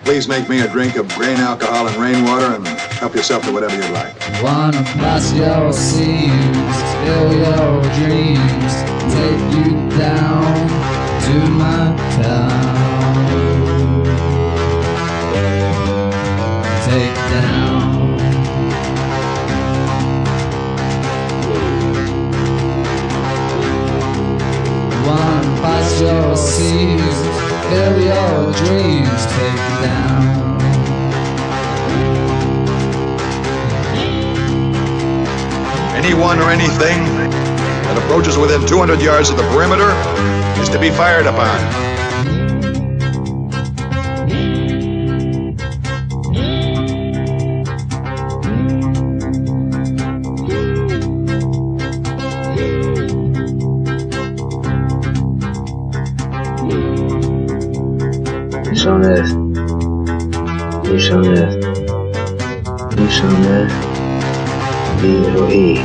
Please make me a drink of grain alcohol and rainwater and help yourself to whatever you'd like. Wanna blast your seams, fill your dreams, take you down to my town. Take down. Fill your dreams, down. Anyone or anything that approaches within 200 yards of the perimeter is to be fired upon. Peace on earth. Peace on earth. Peace on earth. P-O-E.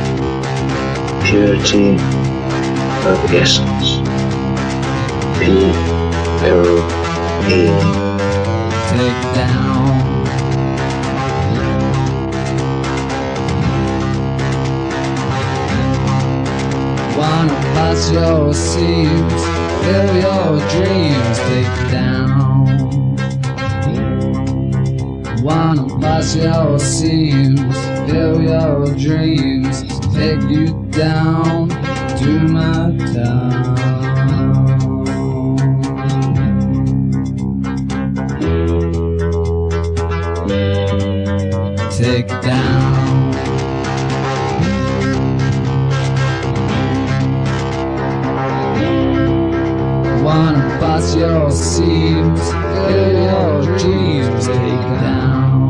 Purity of essence. P-O-E. take down. Wanna pass your seams, fill your dreams, take down. Wanna pass your seams, fill your dreams, take you down to my town. take down. unbust your seams, let your dreams take down.